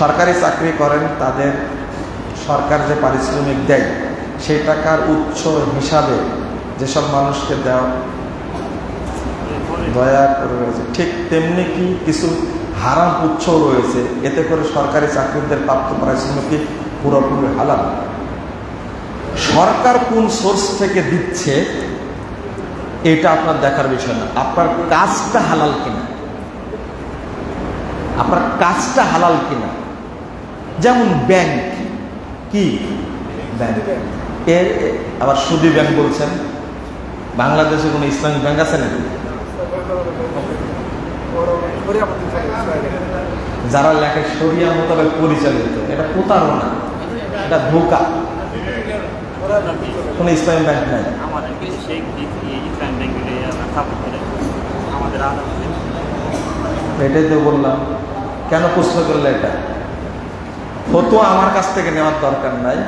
সরকারি চাকরি করেন, তাদের সরকার যে পারিশ্রমিক দেয়, সেই টাকার উৎস হিসাবে যেসব মানুষকে দেওয়া দয়া করে রয়েছে, ঠিক তেমনি কি কিছু হারাম উৎস রয়েছে, এতে করে সরকারি চাকরিদের প্রাপ্ত পারিশ্রমিক পুরোপুরি হালাল? সরকার কোন সোর্স থেকে দিচ্ছে, এটা আপনার দেখার বিষয় না। আপনার কাজটা হালাল কিনা? আপনার কাজটা হালাল কিনা? যেমন ব্যাংক কি? ব্যাংক। এর আবার সুদি ব্যাংক বলছেন। বাংলাদেশে কোনো ইসলামিক ব্যাংক আছে নাকি? যারা লেখে সরিয়া মোতাবেক পরিচালিত, এটা প্রতারণা এটা ধোকা। কোন ইসলামিক ব্যাংক নাই। এটাই তো বললাম, কেন প্রশ্ন করলে এটা? ফতোয়া আমার কাছ থেকে নেওয়ার দরকার নাই।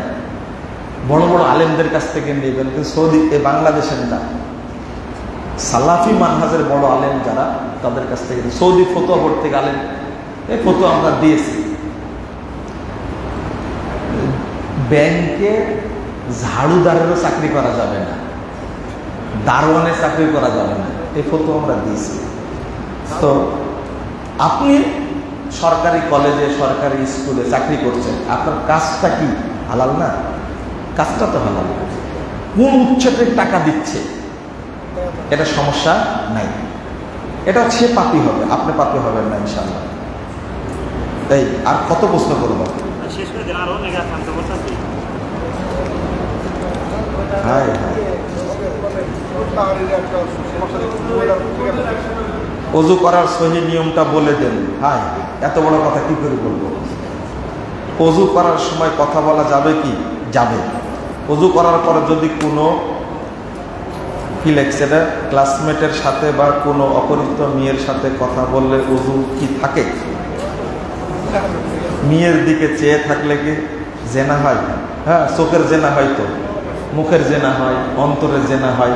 বড় বড় আলেমদের কাছ থেকে নেবেন, কিন্তু সৌদি, এ বাংলাদেশের না। সালাফি মানহাজের বড় আলেম যারা, তাদের কাছ থেকে সৌদি ফতোয়া বোর্ড থেকে আলেম, এই ফতোয়া আমরা দিয়েছি। ব্যাংকে ঝাড়ুদারেরও চাকরি করা যাবে না। দারোয়ানের চাকরি করা যাবে না। এই ফতোয়া আমরা দিয়েছি। তো আপনি সরকারি কলেজে, সরকারি স্কুলে চাকরি করছেন। আপনার কাজটা কি? হালাল না? কাজটা তো হালাল। কোন উচ্ছেদের টাকা দিচ্ছে। এটা সমস্যা নাই। এটা সে পাপি হবে, আপনি পাপি হবেন না ইনশাল্লাহ তাই, আর কত প্রশ্ন করব? হাই অজু করার সহি নিয়মটা বলে দেন। হাই এত বড় কথা কি করে বলব? অজু করার সময় কথা বলা যাবে কি? যাবে। অজু করার পর যদি কোনো কি লেখছে ক্লাসমেটের সাথে বা কোনো অপরিচিত মেয়ের সাথে কথা বললে অজু কি থাকে? মেয়ের দিকে চেয়ে থাকলে কি জেনা হয়? হ্যাঁ চোখের জেনা হয় তো। মুখের জেনা হয়, অন্তরের জেনা হয়।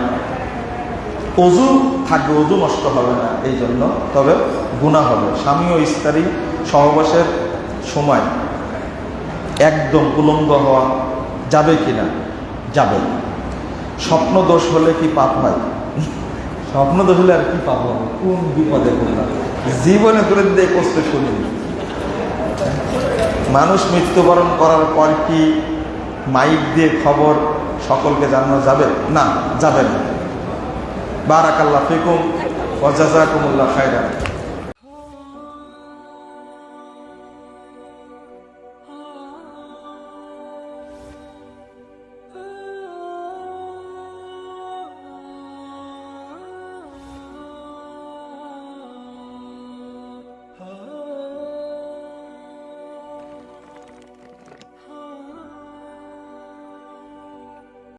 অজু থাকবে, অজু নষ্ট হবে না এই জন্য তবে গুণা হবে। স্বামী ও স্ত্রী সহবাসের সময় একদম উলঙ্গ হওয়া যাবে কি না যাবে। স্বপ্ন দোষ হলে কি পাপ হয়? স্বপ্ন দোষ হলে আর কি পাপ হবে? কোন বিপদে পড়লাম জীবনে করে দিয়ে কষ্ট শুনিনি মানুষ মৃত্যুবরণ করার পর কি মাইক দিয়ে খবর সকলকে জানানো যাবে? না যাবে না। বারাকাল্লাহ ফিকুম ওয়াজাজাকুমুল্লাহ খায়রা